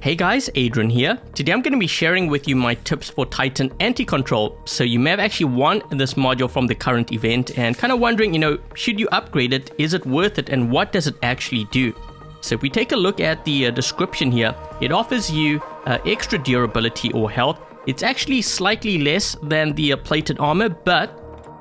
Hey guys, Adrian here. Today I'm going to be sharing with you my tips for Titan Anti-Control. So you may have actually won this module from the current event and kind of wondering, you know, should you upgrade it? Is it worth it? And what does it actually do? So if we take a look at the uh, description here, it offers you uh, extra durability or health. It's actually slightly less than the uh, plated armor, but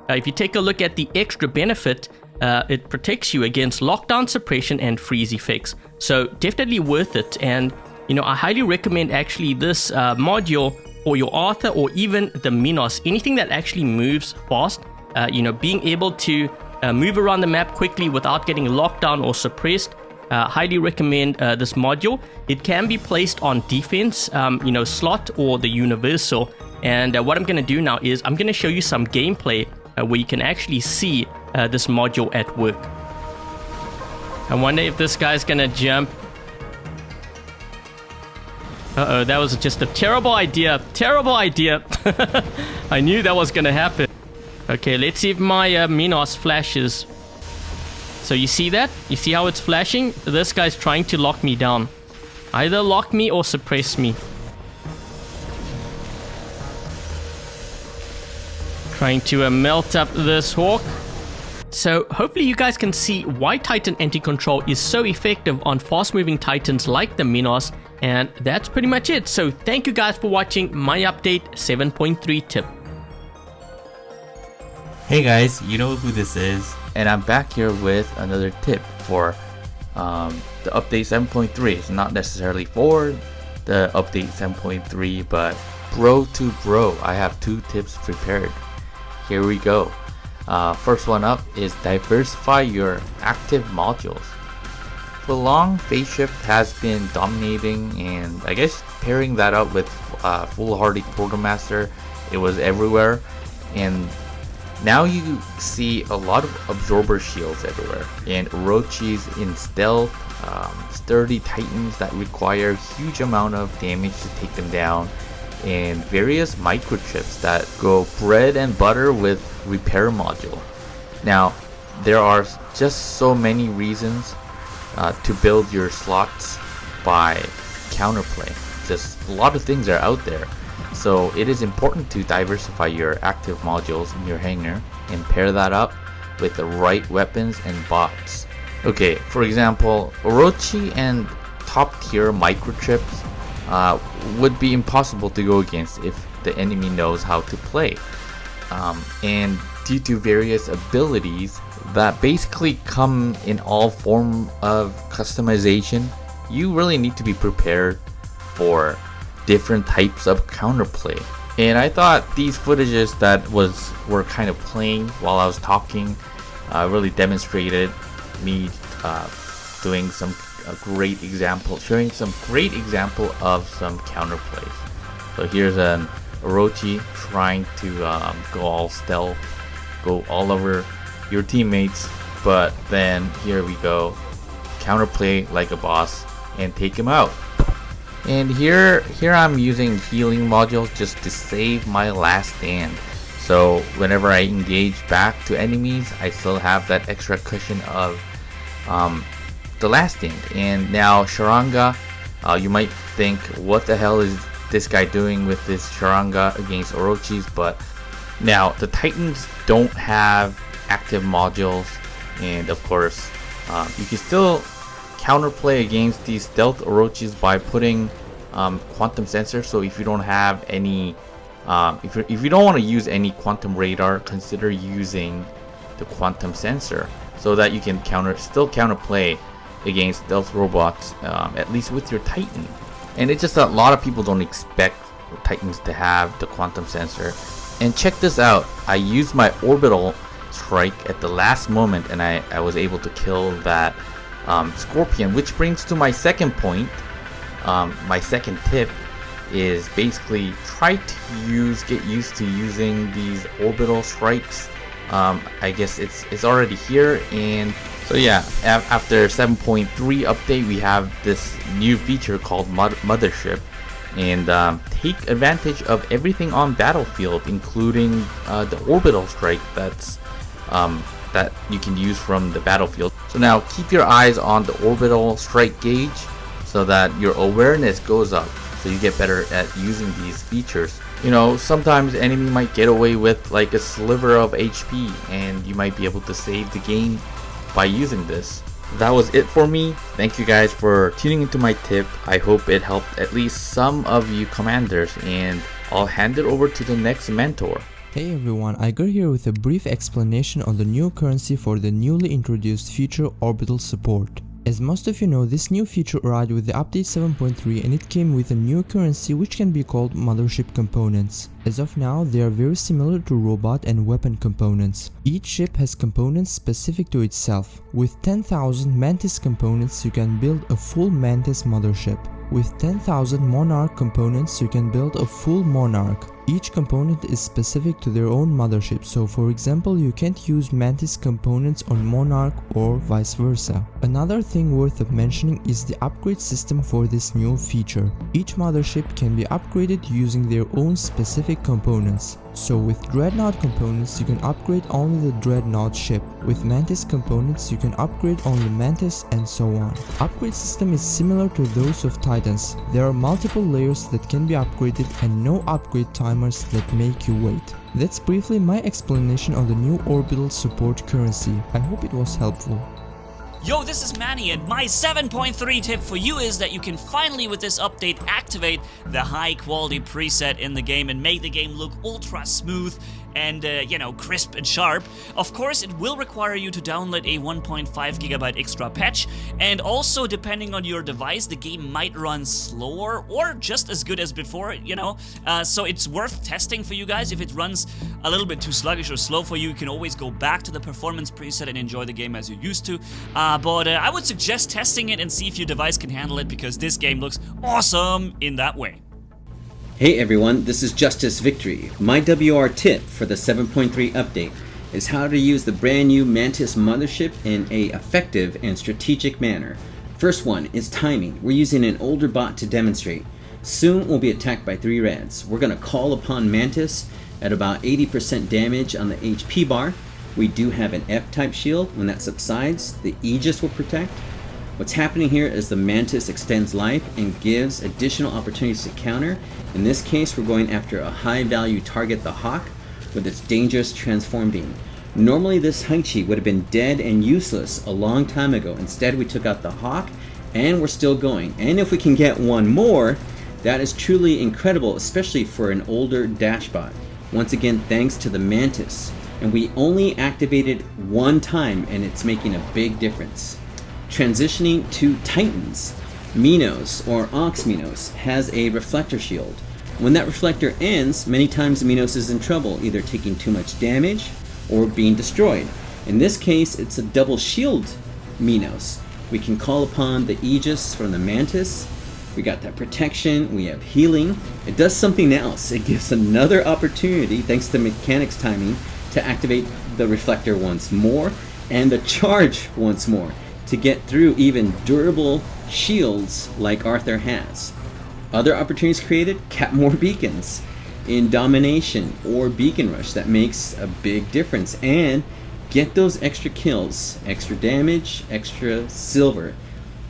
uh, if you take a look at the extra benefit, uh, it protects you against lockdown suppression and freeze effects. So definitely worth it. And you know, I highly recommend actually this uh, module for your Arthur or even the Minos, anything that actually moves fast, uh, you know, being able to uh, move around the map quickly without getting locked down or suppressed. Uh, highly recommend uh, this module. It can be placed on defense, um, you know, slot or the universal. And uh, what I'm going to do now is I'm going to show you some gameplay where you can actually see this module at work. I wonder if this guy's to jump uh-oh, that was just a terrible idea. Terrible idea. I knew that was gonna happen. Okay, let's see if my uh, Minos flashes. So you see that? You see how it's flashing? This guy's trying to lock me down. Either lock me or suppress me. Trying to uh, melt up this Hawk. So hopefully you guys can see why Titan Anti-Control is so effective on fast-moving Titans like the Minos and that's pretty much it. So thank you guys for watching my update 7.3 tip. Hey guys, you know who this is, and I'm back here with another tip for um, the update 7.3. It's not necessarily for the update 7.3, but bro to bro, I have two tips prepared. Here we go. Uh, first one up is diversify your active modules. For long, phase shift has been dominating and I guess pairing that up with uh, foolhardy quartermaster, it was everywhere and now you see a lot of absorber shields everywhere and Orochis in stealth, um, sturdy titans that require huge amount of damage to take them down and various microchips that go bread and butter with repair module. Now there are just so many reasons uh, to build your slots by counterplay. Just a lot of things are out there. So it is important to diversify your active modules in your hangar and pair that up with the right weapons and bots. Okay, for example, Orochi and top tier microchips uh, would be impossible to go against if the enemy knows how to play. Um, and due to various abilities that basically come in all form of customization, you really need to be prepared for different types of counterplay. And I thought these footages that was were kind of playing while I was talking uh, really demonstrated me uh, doing some a great example, showing some great example of some counterplays. So here's an Orochi trying to um, go all stealth, go all over your teammates, but then here we go, counterplay like a boss and take him out. And here, here I'm using healing modules just to save my last stand. So whenever I engage back to enemies, I still have that extra cushion of um, the last stand. And now Sharanga, uh, you might think, what the hell is this guy doing with this Sharanga against Orochis? But now the Titans don't have active modules and of course um, you can still counterplay against these stealth Orochis by putting um, quantum sensor so if you don't have any um, if, if you don't want to use any quantum radar consider using the quantum sensor so that you can counter still counterplay against stealth robots um, at least with your titan. And it's just a lot of people don't expect titans to have the quantum sensor. And check this out I used my orbital strike at the last moment and I, I was able to kill that um, scorpion which brings to my second point um, my second tip is basically try to use get used to using these orbital strikes. Um, I guess it's it's already here and so yeah after 7.3 update we have this new feature called mothership and um, take advantage of everything on battlefield including uh, the orbital strike that's um, that you can use from the battlefield. So now keep your eyes on the orbital strike gauge so that your awareness goes up so you get better at using these features. You know, sometimes enemy might get away with like a sliver of HP and you might be able to save the game by using this. That was it for me. Thank you guys for tuning into my tip. I hope it helped at least some of you commanders and I'll hand it over to the next mentor. Hey everyone, Igor here with a brief explanation on the new currency for the newly introduced future orbital support. As most of you know, this new feature arrived with the update 7.3 and it came with a new currency which can be called mothership components. As of now, they are very similar to robot and weapon components. Each ship has components specific to itself. With 10,000 Mantis components you can build a full Mantis mothership. With 10,000 Monarch components you can build a full Monarch. Each component is specific to their own mothership, so for example you can't use Mantis components on Monarch or vice versa. Another thing worth of mentioning is the upgrade system for this new feature. Each mothership can be upgraded using their own specific components. So with Dreadnought components you can upgrade only the Dreadnought ship, with Mantis components you can upgrade only Mantis and so on. Upgrade system is similar to those of Titans, there are multiple layers that can be upgraded and no upgrade timers that make you wait. That's briefly my explanation on the new orbital support currency, I hope it was helpful. Yo, this is Manny, and my 7.3 tip for you is that you can finally, with this update, activate the high quality preset in the game and make the game look ultra smooth and, uh, you know, crisp and sharp. Of course, it will require you to download a 1.5 gigabyte extra patch, and also, depending on your device, the game might run slower or just as good as before, you know. Uh, so it's worth testing for you guys. If it runs a little bit too sluggish or slow for you, you can always go back to the performance preset and enjoy the game as you used to. Uh, but uh, I would suggest testing it and see if your device can handle it because this game looks awesome in that way. Hey everyone, this is Justice Victory. My WR tip for the 7.3 update is how to use the brand new Mantis mothership in a effective and strategic manner. First one is timing. We're using an older bot to demonstrate. Soon we'll be attacked by three reds. We're to call upon Mantis at about 80% damage on the HP bar. We do have an F-type shield. When that subsides, the Aegis will protect. What's happening here is the Mantis extends life and gives additional opportunities to counter. In this case, we're going after a high value target, the Hawk, with its dangerous transform beam. Normally this Haechi would have been dead and useless a long time ago. Instead, we took out the Hawk and we're still going. And if we can get one more, that is truly incredible, especially for an older Dashbot. Once again, thanks to the Mantis. And we only activated one time and it's making a big difference. Transitioning to Titans, Minos or Ox Minos has a reflector shield. When that reflector ends, many times Minos is in trouble, either taking too much damage or being destroyed. In this case, it's a double shield Minos. We can call upon the Aegis from the Mantis. We got that protection, we have healing. It does something else. It gives another opportunity, thanks to mechanics timing, to activate the reflector once more and the charge once more to get through even durable shields like Arthur has. Other opportunities created, cap more beacons in domination or beacon rush that makes a big difference and get those extra kills, extra damage, extra silver.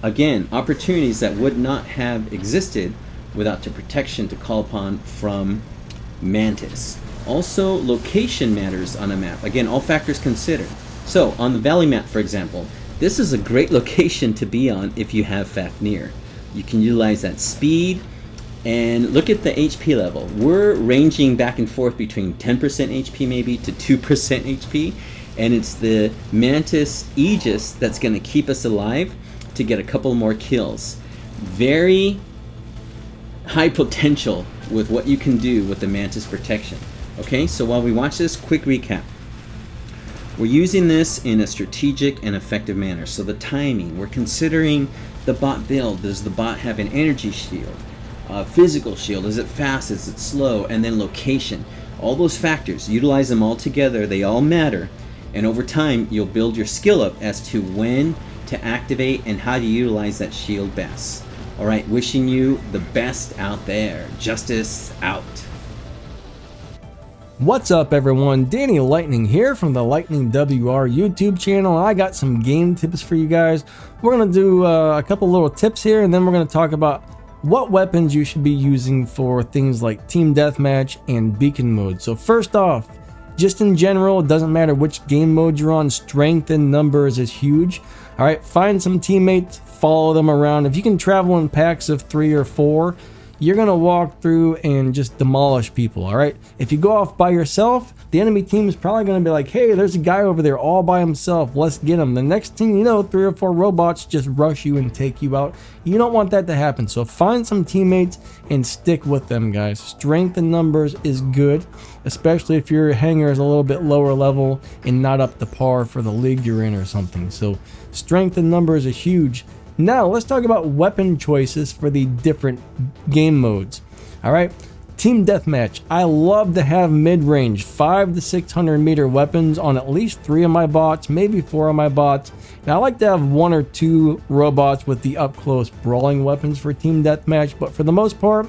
Again, opportunities that would not have existed without the protection to call upon from Mantis. Also, location matters on a map. Again, all factors considered. So, on the valley map, for example, this is a great location to be on if you have Fafnir. You can utilize that speed and look at the HP level. We're ranging back and forth between 10% HP maybe to 2% HP and it's the Mantis Aegis that's going to keep us alive to get a couple more kills. Very high potential with what you can do with the Mantis protection. Okay, so while we watch this, quick recap. We're using this in a strategic and effective manner. So the timing, we're considering the bot build. Does the bot have an energy shield? Physical shield, is it fast, is it slow? And then location. All those factors, utilize them all together, they all matter. And over time, you'll build your skill up as to when to activate and how to utilize that shield best. Alright, wishing you the best out there. Justice out. What's up everyone, Danny Lightning here from the Lightning WR YouTube channel. I got some game tips for you guys. We're going to do uh, a couple little tips here and then we're going to talk about what weapons you should be using for things like Team Deathmatch and Beacon mode. So first off, just in general, it doesn't matter which game mode you're on, strength in numbers is huge. Alright, find some teammates, follow them around. If you can travel in packs of three or four, you're to walk through and just demolish people, all right? If you go off by yourself, the enemy team is probably to be like, hey, there's a guy over there all by himself. Let's get him. The next thing you know, three or four robots just rush you and take you out. You don't want that to happen. So find some teammates and stick with them, guys. Strength in numbers is good, especially if your hangar is a little bit lower level and not up to par for the league you're in or something. So strength in numbers is huge. Now, let's talk about weapon choices for the different game modes. All right, Team Deathmatch. I love to have mid-range, 5 to 600 meter weapons on at least three of my bots, maybe four of my bots. Now, I like to have one or two robots with the up-close brawling weapons for Team Deathmatch, but for the most part,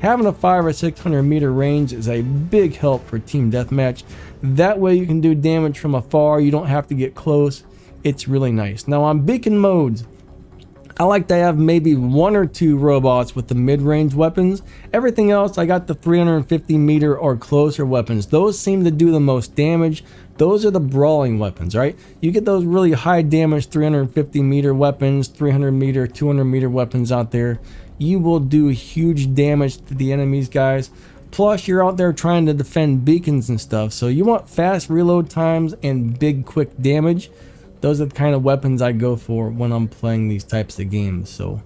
having a 5 or 600 meter range is a big help for Team Deathmatch. That way you can do damage from afar, you don't have to get close. It's really nice. Now on beacon modes, I like to have maybe one or two robots with the mid-range weapons. Everything else, I got the 350 meter or closer weapons. Those seem to do the most damage. Those are the brawling weapons, right? You get those really high damage 350 meter weapons, 300 meter, 200 meter weapons out there. You will do huge damage to the enemies, guys. Plus, you're out there trying to defend beacons and stuff. So you want fast reload times and big quick damage those are the kind of weapons I go for when I'm playing these types of games. So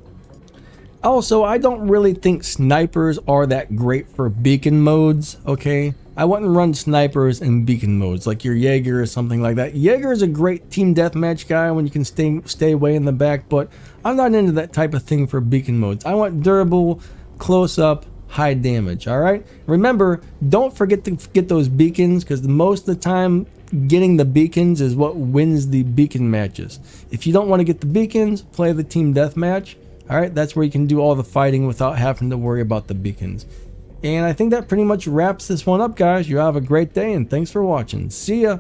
also, I don't really think snipers are that great for beacon modes, okay? I wouldn't run snipers in beacon modes, like your Jaeger or something like that. Jaeger is a great team deathmatch guy when you can stay, stay way in the back, but I'm not into that type of thing for beacon modes. I want durable, close up, high damage, alright? Remember, don't forget to get those beacons, because most of the time, getting the beacons is what wins the beacon matches. If you don't want to get the beacons, play the team deathmatch. Alright, that's where you can do all the fighting without having to worry about the beacons. And I think that pretty much wraps this one up, guys. You have a great day, and thanks for watching. See ya!